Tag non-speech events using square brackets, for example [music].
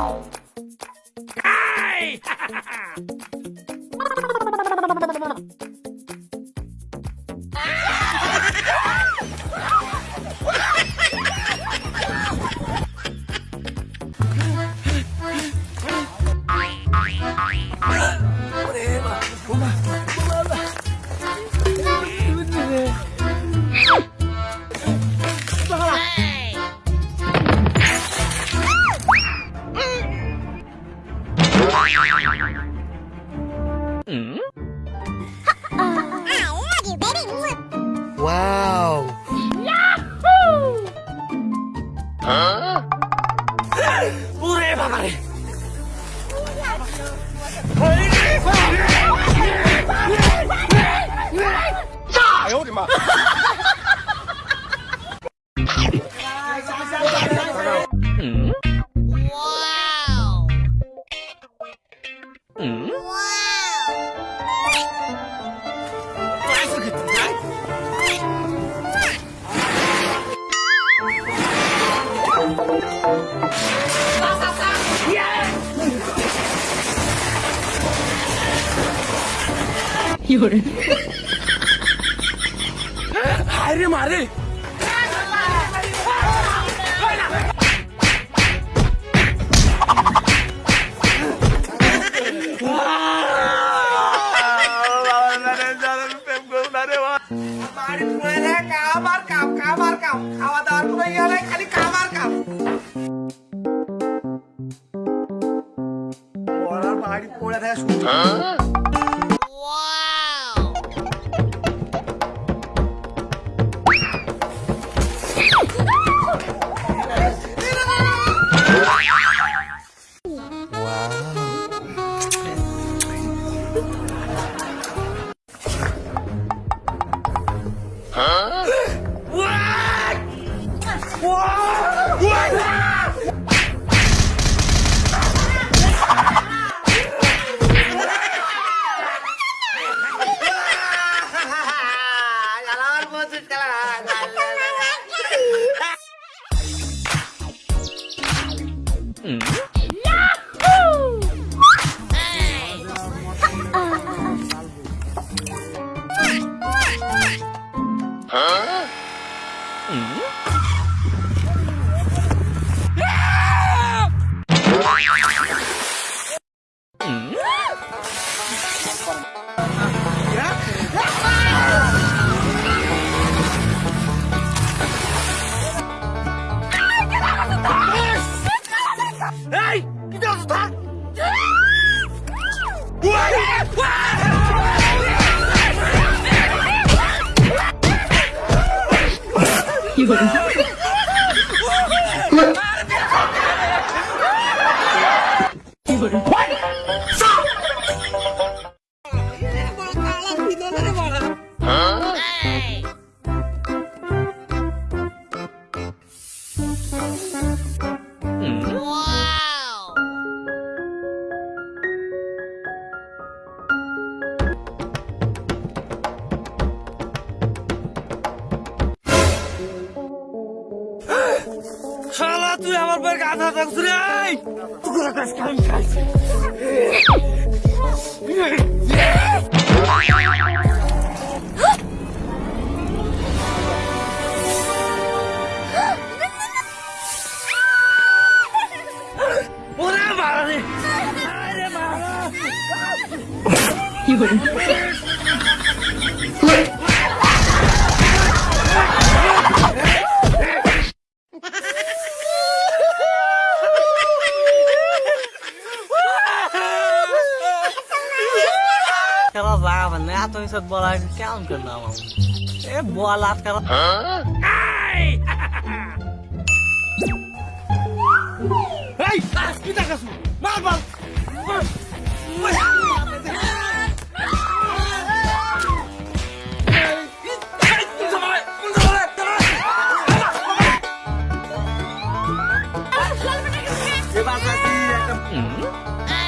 はい [laughs] 哎呦！炸！我的妈！हो मारे खाली काम Huh? Mm hmm? 一口就 야, 나, 나, 그 래! 누구나 다시 가면 가 지. 뭐라 말하 니? 하지 마 라! 이거 는. আবার না তুমি সব বলা কেমন করলাম এ বল আটকাল এই পিতা কাসু মার মার Mm-hmm.